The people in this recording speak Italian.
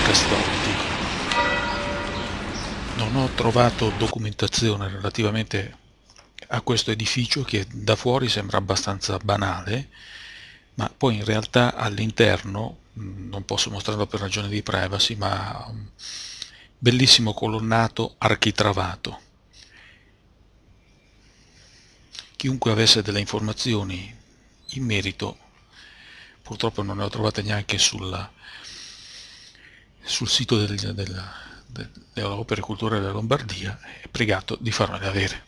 Corte Castoldi. Non ho trovato documentazione relativamente a questo edificio che da fuori sembra abbastanza banale, ma poi in realtà all'interno, non posso mostrarlo per ragioni di privacy, ma bellissimo colonnato architravato. Chiunque avesse delle informazioni in merito purtroppo non ne ho trovate neanche sulla, sul sito del, del, delle opere culturali della Lombardia, è pregato di farmele avere.